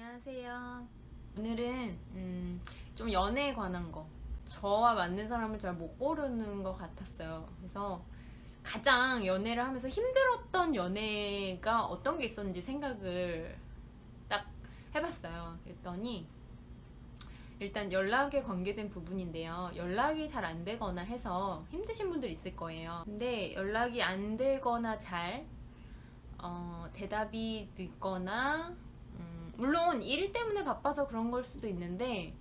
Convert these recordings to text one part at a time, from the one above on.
안녕하세요. 오늘은 음, 좀 연애에 관한 거. 저와 맞는 사람을 잘 못 고르는 것 같았어요. 그래서 가장 연애를 하면서 힘들었던 연애가 어떤 게 있었는지 생각을 딱 해봤어요. 그랬더니 일단 연락에 관계된 부분인데요. 연락이 잘 안 되거나 해서 힘드신 분들 있을 거예요. 근데 연락이 안 되거나 잘 어, 대답이 늦거나 음, 물론 일 때문에 바빠서 그런 걸 수도 있는데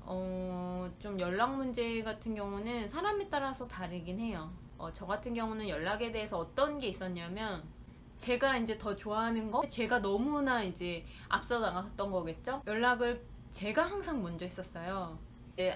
어, 좀 연락 문제 같은 경우는 사람에 따라서 다르긴 해요. 어, 저 같은 경우는 연락에 대해서 어떤 게 있었냐면 제가 이제 더 좋아하는 거 제가 너무나 이제 앞서 나갔던 거겠죠? 연락을 제가 항상 먼저 했었어요.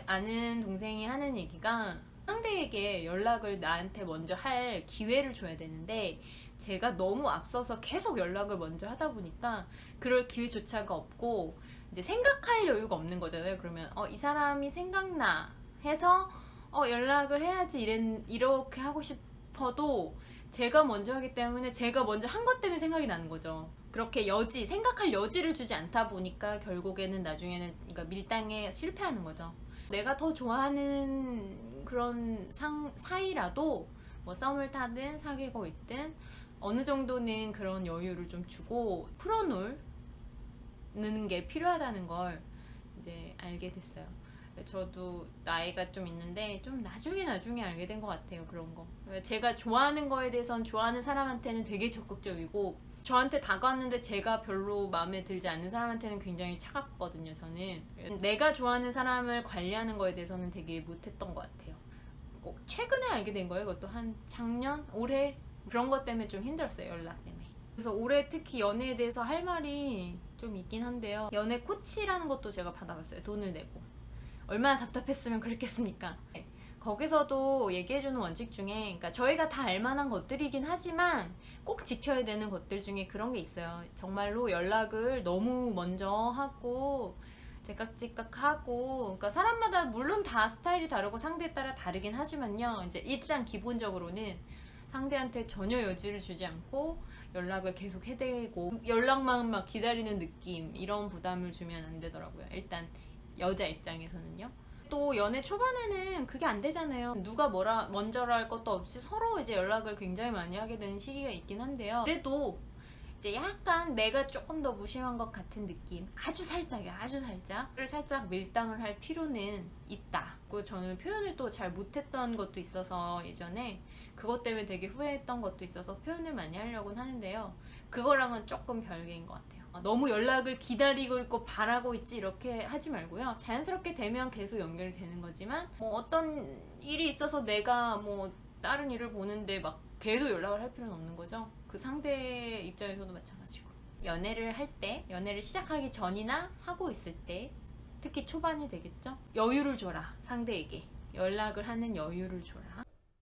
아는 동생이 하는 얘기가 상대에게 연락을 나한테 먼저 할 기회를 줘야 되는데 제가 너무 앞서서 계속 연락을 먼저 하다 보니까 그럴 기회조차가 없고 이제 생각할 여유가 없는 거잖아요. 그러면 어, 이 사람이 생각나 해서 어, 연락을 해야지 이랬, 이렇게 하고 싶어도 제가 먼저 하기 때문에 제가 먼저 한 것 때문에 생각이 나는 거죠. 그렇게 여지, 생각할 여지를 주지 않다 보니까 결국에는 나중에는 그러니까 밀당에 실패하는 거죠. 내가 더 좋아하는 그런 상, 사이라도 뭐 썸을 타든 사귀고 있든 어느 정도는 그런 여유를 좀 주고 풀어놓는 게 필요하다는 걸 이제 알게 됐어요. 저도 나이가 좀 있는데 좀 나중에 나중에 알게 된 것 같아요 그런 거. 제가 좋아하는 거에 대해선 좋아하는 사람한테는 되게 적극적이고 저한테 다가왔는데 제가 별로 마음에 들지 않는 사람한테는 굉장히 차갑거든요 저는. 내가 좋아하는 사람을 관리하는 거에 대해서는 되게 못했던 것 같아요. 어, 최근에 알게 된 거예요 그것도 한 작년? 올해? 그런 것 때문에 좀 힘들었어요 연락 때문에. 그래서 올해 특히 연애에 대해서 할 말이 좀 있긴 한데요. 연애 코치라는 것도 제가 받아봤어요 돈을 내고 얼마나 답답했으면 그랬겠습니까? 네. 거기서도 얘기해주는 원칙 중에 그러니까 저희가 다 알만한 것들이긴 하지만 꼭 지켜야 되는 것들 중에 그런 게 있어요. 정말로 연락을 너무 먼저 하고 제깍제깍하고 그러니까 사람마다 물론 다 스타일이 다르고 상대에 따라 다르긴 하지만요. 이제 일단 기본적으로는 상대한테 전혀 여지를 주지 않고 연락을 계속 해대고 연락만 막 기다리는 느낌 이런 부담을 주면 안 되더라고요. 일단 여자 입장에서는요. 또 연애 초반에는 그게 안 되잖아요. 누가 뭐라 먼저라 할 것도 없이 서로 이제 연락을 굉장히 많이 하게 되는 시기가 있긴 한데요. 그래도 이제 약간 내가 조금 더 무심한 것 같은 느낌 아주 살짝이야 아주 살짝 를 살짝 밀당을 할 필요는 있다 그리고 저는 표현을 또 잘 못했던 것도 있어서 예전에 그것 때문에 되게 후회했던 것도 있어서 표현을 많이 하려고 하는데요 그거랑은 조금 별개인 것 같아요 너무 연락을 기다리고 있고 바라고 있지 이렇게 하지 말고요. 자연스럽게 되면 계속 연결이 되는 거지만 뭐 어떤 일이 있어서 내가 뭐 다른 일을 보는데 막 계속 연락을 할 필요는 없는 거죠. 그 상대 입장에서도 마찬가지고. 연애를 할 때 연애를 시작하기 전이나 하고 있을 때 특히 초반이 되겠죠? 여유를 줘라 상대에게. 연락을 하는 여유를 줘라